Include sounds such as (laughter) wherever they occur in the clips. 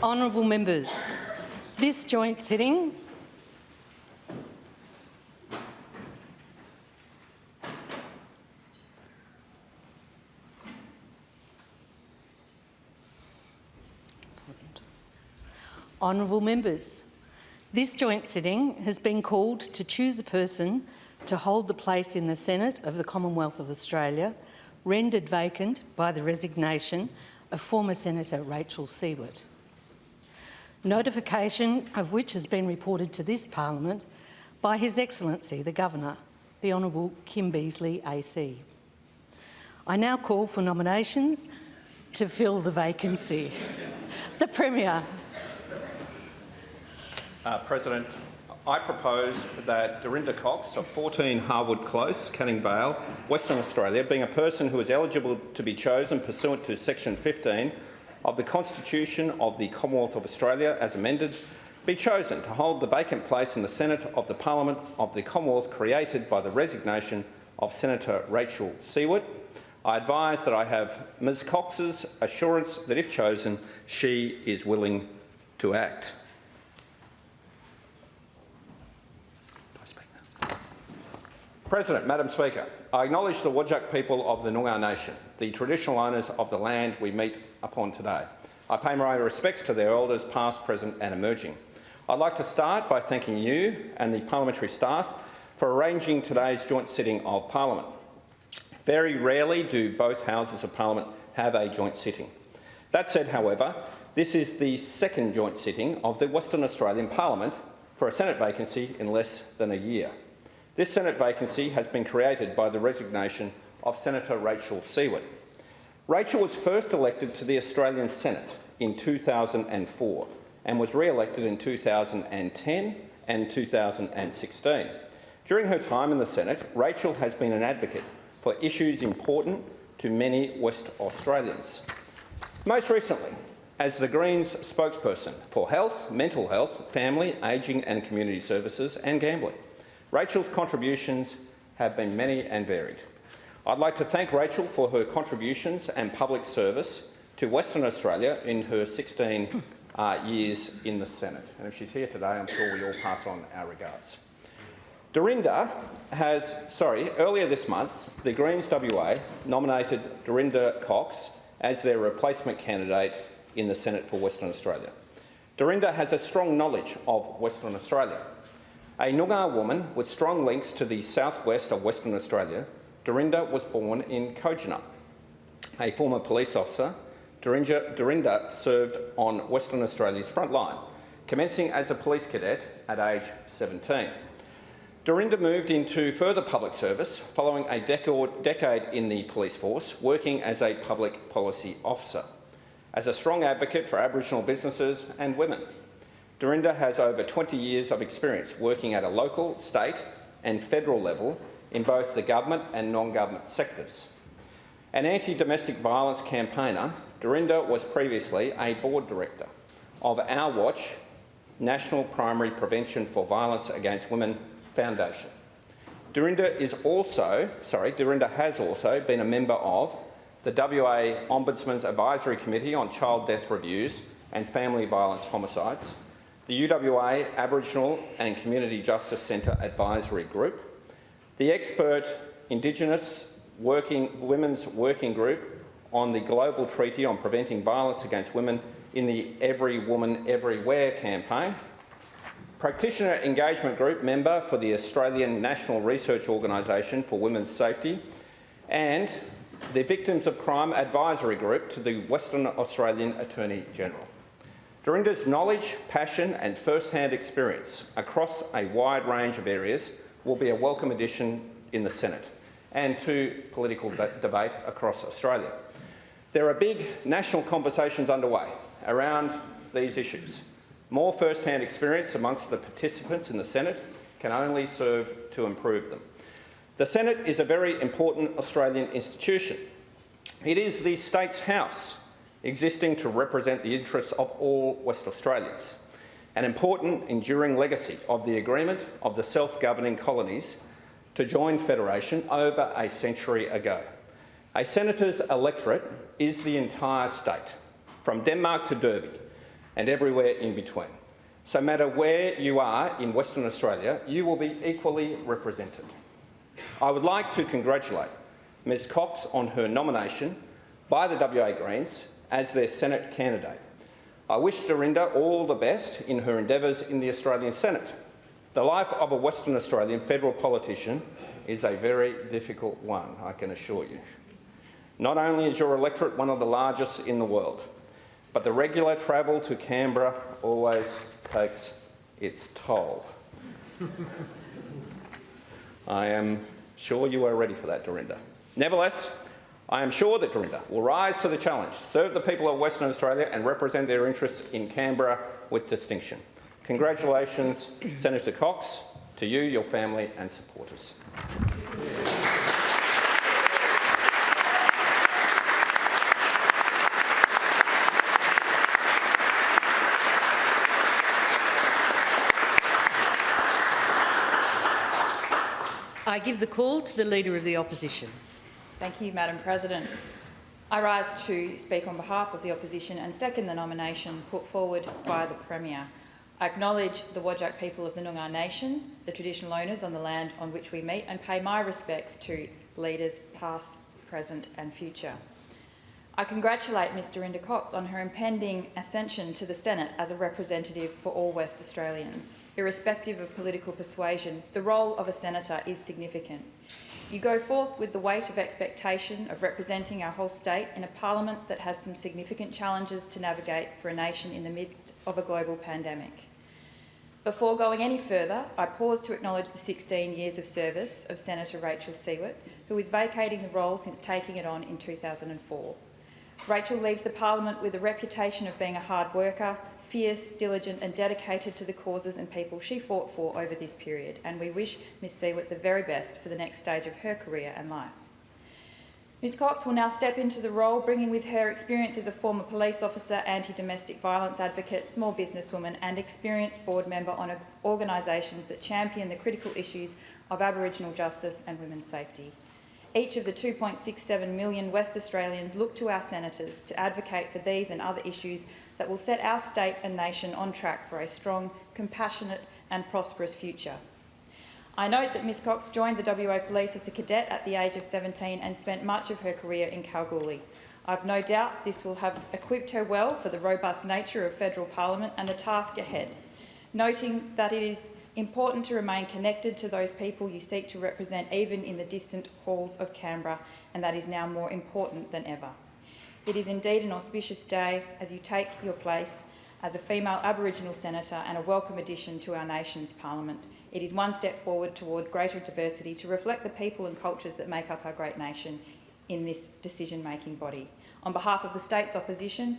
Honourable members, this joint sitting Honourable members, this joint sitting has been called to choose a person to hold the place in the Senate of the Commonwealth of Australia rendered vacant by the resignation of former Senator Rachel Siewert. Notification of which has been reported to this parliament by His Excellency the Governor, the Honourable Kim Beazley AC. I now call for nominations to fill the vacancy. the Premier. Uh, President, I propose that Dorinda Cox of 14 Harwood Close, Canning Vale, Western Australia, being a person who is eligible to be chosen pursuant to section 15 of the Constitution of the Commonwealth of Australia as amended, be chosen to hold the vacant place in the Senate of the Parliament of the Commonwealth created by the resignation of Senator Rachel Siewert. I advise that I have Ms Cox's assurance that if chosen, she is willing to act. President, Madam Speaker, I acknowledge the Whadjuk people of the Noongar Nation, the traditional owners of the land we meet upon today. I pay my respects to their elders past, present and emerging. I'd like to start by thanking you and the parliamentary staff for arranging today's joint sitting of Parliament. Very rarely do both Houses of Parliament have a joint sitting. That said, however, this is the second joint sitting of the Western Australian Parliament for a Senate vacancy in less than a year. This Senate vacancy has been created by the resignation of Senator Rachel Siewert. Rachel was first elected to the Australian Senate in 2004 and was re-elected in 2010 and 2016. During her time in the Senate, Rachel has been an advocate for issues important to many West Australians. Most recently, as the Greens spokesperson for health, mental health, family, ageing and community services and gambling. Rachel's contributions have been many and varied. I'd like to thank Rachel for her contributions and public service to Western Australia in her 16 uh, years in the Senate. And if she's here today, I'm sure we all pass on our regards. Dorinda has, sorry, earlier this month, the Greens WA nominated Dorinda Cox as their replacement candidate in the Senate for Western Australia. Dorinda has a strong knowledge of Western Australia a Noongar woman with strong links to the southwest of Western Australia, Dorinda was born in Kojonup. A former police officer, Dorinda, Dorinda served on Western Australia's front line, commencing as a police cadet at age 17. Dorinda moved into further public service following a decade in the police force, working as a public policy officer, as a strong advocate for Aboriginal businesses and women. Dorinda has over 20 years of experience working at a local, state and federal level in both the government and non-government sectors. An anti-domestic violence campaigner, Dorinda was previously a board director of Our Watch National Primary Prevention for Violence Against Women Foundation. Dorinda is also, sorry, Dorinda has also been a member of the WA Ombudsman's Advisory Committee on Child Death Reviews and Family Violence Homicides, the UWA Aboriginal and Community Justice Centre Advisory Group, the expert Indigenous working, Women's Working Group on the Global Treaty on Preventing Violence Against Women in the Every Woman Everywhere campaign, Practitioner Engagement Group member for the Australian National Research Organisation for Women's Safety, and the Victims of Crime Advisory Group to the Western Australian Attorney General. Dorinda's knowledge, passion and first-hand experience across a wide range of areas will be a welcome addition in the Senate and to political de debate across Australia. There are big national conversations underway around these issues. More first-hand experience amongst the participants in the Senate can only serve to improve them. The Senate is a very important Australian institution. It is the state's house existing to represent the interests of all West Australians, an important enduring legacy of the agreement of the self-governing colonies to join Federation over a century ago. A senator's electorate is the entire state, from Denmark to Derby, and everywhere in between. So matter where you are in Western Australia, you will be equally represented. I would like to congratulate Ms Cox on her nomination by the WA Greens as their Senate candidate. I wish Dorinda all the best in her endeavours in the Australian Senate. The life of a Western Australian federal politician is a very difficult one, I can assure you. Not only is your electorate one of the largest in the world, but the regular travel to Canberra always takes its toll. (laughs) I am sure you are ready for that, Dorinda. Nevertheless, I am sure that Dorinda will rise to the challenge, serve the people of Western Australia and represent their interests in Canberra with distinction. Congratulations, Senator Cox, to you, your family and supporters. I give the call to the Leader of the Opposition. Thank you, Madam President. I rise to speak on behalf of the opposition and second the nomination put forward by the Premier. I acknowledge the Whadjuk people of the Noongar Nation, the traditional owners on the land on which we meet, and pay my respects to leaders past, present and future. I congratulate Ms Dorinda Cox on her impending ascension to the Senate as a representative for all West Australians. Irrespective of political persuasion, the role of a senator is significant. You go forth with the weight of expectation of representing our whole state in a parliament that has some significant challenges to navigate for a nation in the midst of a global pandemic. Before going any further, I pause to acknowledge the 16 years of service of Senator Rachel Siewert, who is vacating the role since taking it on in 2004. Rachel leaves the parliament with a reputation of being a hard worker, fierce, diligent and dedicated to the causes and people she fought for over this period, and we wish Ms Siewert the very best for the next stage of her career and life. Ms Cox will now step into the role, bringing with her experience as a former police officer, anti-domestic violence advocate, small businesswoman and experienced board member on organisations that champion the critical issues of Aboriginal justice and women's safety. Each of the 2.67 million West Australians look to our senators to advocate for these and other issues that will set our state and nation on track for a strong, compassionate and prosperous future. I note that Ms Cox joined the WA Police as a cadet at the age of 17 and spent much of her career in Kalgoorlie. I've no doubt this will have equipped her well for the robust nature of federal parliament and the task ahead, noting that it is important to remain connected to those people you seek to represent even in the distant halls of Canberra, and that is now more important than ever. It is indeed an auspicious day as you take your place as a female Aboriginal senator and a welcome addition to our nation's parliament. It is one step forward toward greater diversity to reflect the people and cultures that make up our great nation in this decision-making body. On behalf of the state's opposition,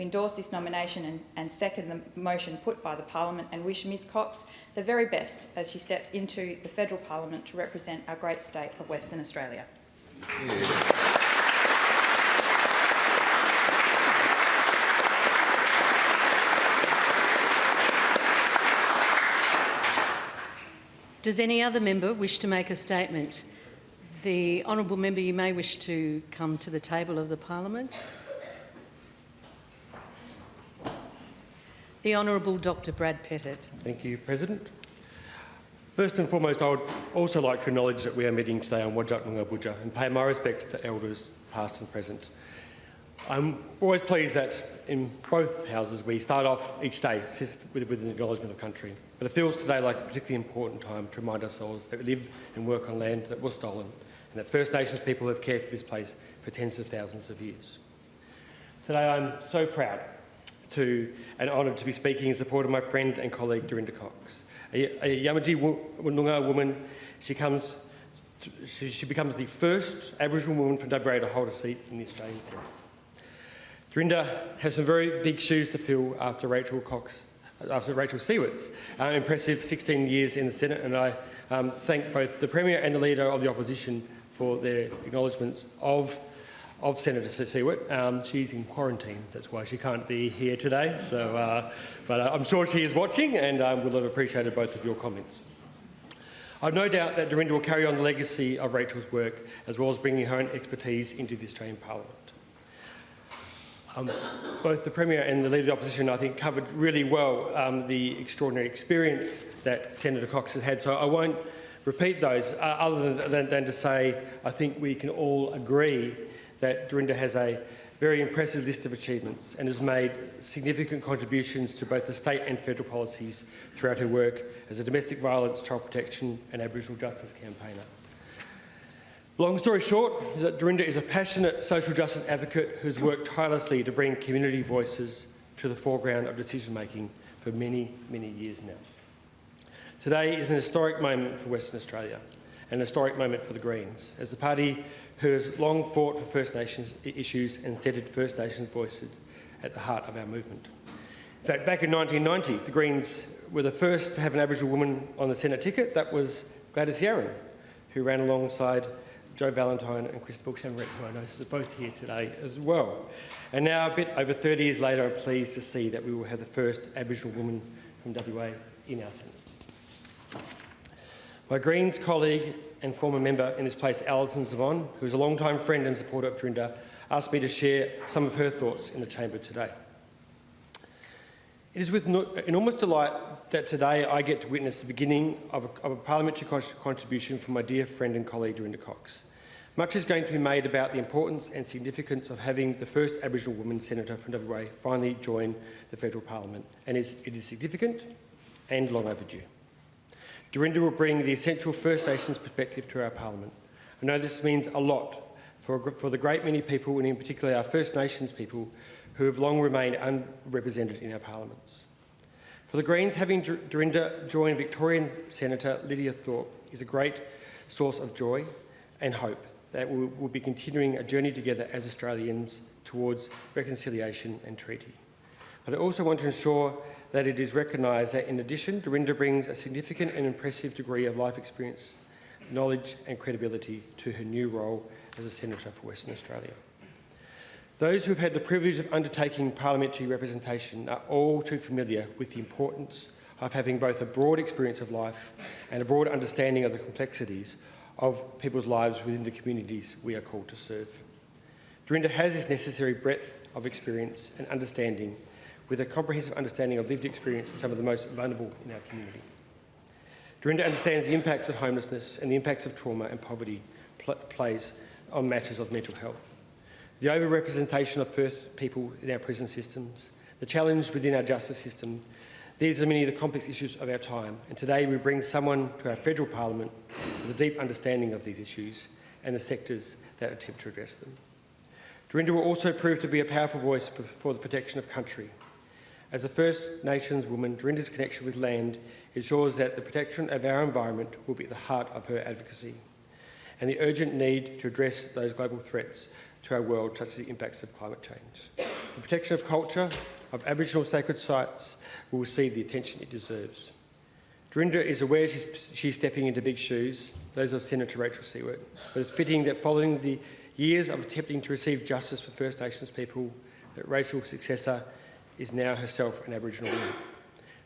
we endorse this nomination and, and, second the motion put by the Parliament and wish Ms Cox the very best as she steps into the federal Parliament to represent our great state of Western Australia. Does any other member wish to make a statement? The honourable member, you may wish to come to the table of the Parliament. The Honourable Dr Brad Pettitt. Thank you, President. First and foremost, I would also like to acknowledge that we are meeting today on Whadjuk Noongar Boodja and pay my respects to elders past and present. I'm always pleased that in both houses we start off each day with an acknowledgement of country. But it feels today like a particularly important time to remind ourselves that we live and work on land that was stolen and that First Nations people have cared for this place for tens of thousands of years. Today I'm so proud to and honoured to be speaking in support of my friend and colleague Dorinda Cox. A, a Noongar woman, she, comes she, becomes the first Aboriginal woman from WA to hold a seat in the Australian Senate. Dorinda has some very big shoes to fill after Rachel Cox, after Rachel Siewert's uh, impressive 16 years in the Senate, and I um, thank both the Premier and the Leader of the Opposition for their acknowledgements of of Senator Siewert. Um, she's in quarantine, that's why she can't be here today. So, uh, but uh, I'm sure she is watching and um, will have appreciated both of your comments. I've no doubt that Dorinda will carry on the legacy of Rachel's work as well as bringing her own expertise into the Australian Parliament. Um, both the Premier and the Leader of the Opposition, I think, covered really well um, the extraordinary experience that Senator Cox has had. So I won't repeat those, uh, other than, than, than to say I think we can all agree that Dorinda has a very impressive list of achievements and has made significant contributions to both the state and federal policies throughout her work as a domestic violence, child protection and Aboriginal justice campaigner. Long story short is that Dorinda is a passionate social justice advocate who's worked tirelessly to bring community voices to the foreground of decision making for many, many years now. Today is an historic moment for Western Australia, an historic moment for the Greens, as the party who has long fought for First Nations issues and centred First Nations voices at the heart of our movement. In fact, back in 1990, the Greens were the first to have an Aboriginal woman on the Senate ticket. That was Gladys Yaron, who ran alongside Jo Vallentine and Chris Chamarette, who I notice are both here today as well. And now, a bit over 30 years later, I'm pleased to see that we will have the first Aboriginal woman from WA in our Senate. My Greens colleague and former member in this place, Alison Xamon, who is a long-time friend and supporter of Dorinda, asked me to share some of her thoughts in the chamber today. It is with enormous delight that today I get to witness the beginning of a, of a parliamentary contribution from my dear friend and colleague Dorinda Cox. Much is going to be made about the importance and significance of having the first Aboriginal woman senator from WA finally join the federal parliament, and it is significant and long overdue. Dorinda will bring the essential First Nations perspective to our parliament. I know this means a lot for, for the great many people, and in particular our First Nations people, who have long remained unrepresented in our parliaments. For the Greens, having Dorinda join Victorian Senator Lydia Thorpe is a great source of joy and hope that we will be continuing a journey together as Australians towards reconciliation and treaty. But I also want to ensure that it is recognised that in addition, Dorinda brings a significant and impressive degree of life experience, knowledge and credibility to her new role as a Senator for Western Australia. Those who have had the privilege of undertaking parliamentary representation are all too familiar with the importance of having both a broad experience of life and a broad understanding of the complexities of people's lives within the communities we are called to serve. Dorinda has this necessary breadth of experience and understanding with a comprehensive understanding of lived experience of some of the most vulnerable in our community. Dorinda understands the impacts of homelessness and the impacts of trauma and poverty pl plays on matters of mental health the overrepresentation of first people in our prison systems, the challenge within our justice system. These are many of the complex issues of our time, and today we bring someone to our federal parliament with a deep understanding of these issues and the sectors that attempt to address them. Dorinda will also prove to be a powerful voice for the protection of country. As a First Nations woman, Dorinda's connection with land ensures that the protection of our environment will be at the heart of her advocacy and the urgent need to address those global threats to our world, such as the impacts of climate change. The protection of culture, of Aboriginal sacred sites, will receive the attention it deserves. Dorinda is aware she's, she's stepping into big shoes, those of Senator Rachel Siewert, but it's fitting that following the years of attempting to receive justice for First Nations people, that Rachel's successor is now herself an Aboriginal woman.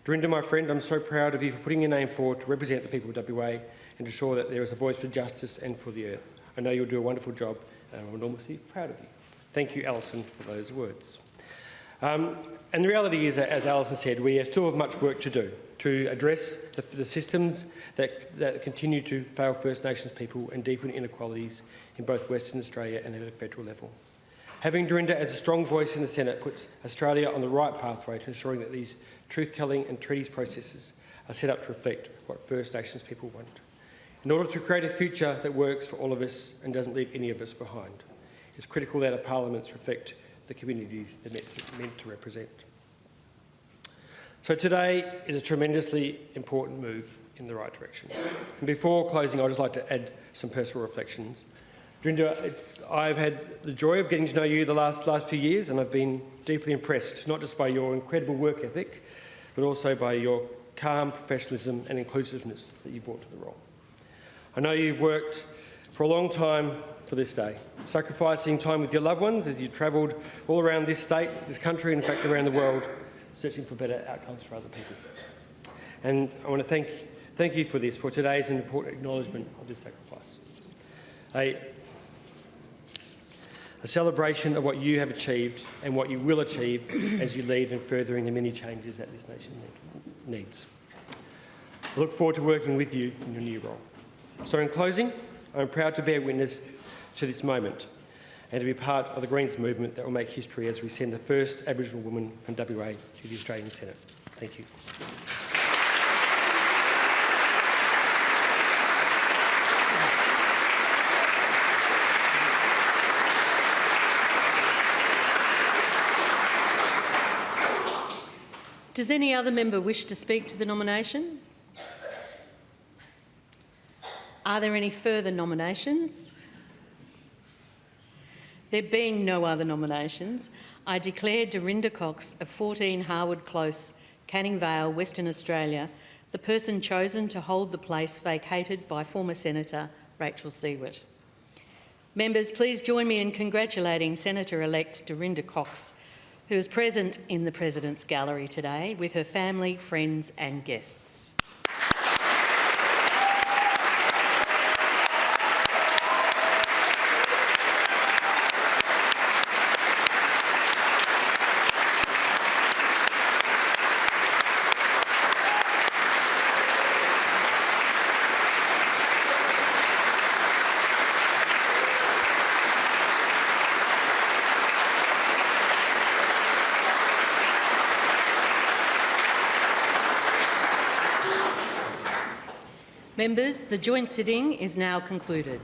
Dorinda, my friend, I'm so proud of you for putting your name forward to represent the people of WA and to ensure that there is a voice for justice and for the earth. I know you'll do a wonderful job and I'm enormously proud of you. Thank you, Alison, for those words. Um, and the reality is, as Alison said, we still have much work to do to address the, the systems that, that, continue to fail First Nations people and deepen inequalities in both Western Australia and at a federal level. Having Dorinda as a strong voice in the Senate puts Australia on the right pathway to ensuring that these truth-telling and treaties processes are set up to reflect what First Nations people want in order to create a future that works for all of us and doesn't leave any of us behind. It's critical that our parliaments reflect the communities they're meant to, meant to represent. So today is a tremendously important move in the right direction. And before closing, I'd just like to add some personal reflections. Dorinda, I've had the joy of getting to know you the last, last few years and I've been deeply impressed, not just by your incredible work ethic, but also by your calm professionalism and inclusiveness that you've brought to the role. I know you've worked for a long time for this day, sacrificing time with your loved ones as you travelled all around this state, this country, and in fact around the world, searching for better outcomes for other people. And I want to thank, thank you for this, for today's an important acknowledgement of this sacrifice. I, a celebration of what you have achieved and what you will achieve as you lead in furthering the many changes that this nation needs. I look forward to working with you in your new role. So in closing, I'm proud to bear witness to this moment and to be part of the Greens movement that will make history as we send the first Aboriginal woman from WA to the Australian Senate. Thank you. Does any other member wish to speak to the nomination? Are there any further nominations? There being no other nominations, I declare Dorinda Cox of 14 Harwood Close, Canning Vale, Western Australia, the person chosen to hold the place vacated by former Senator Rachel Siewert. Members, please join me in congratulating Senator-elect Dorinda Cox, who is present in the President's Gallery today with her family, friends and guests. Members, the joint sitting is now concluded.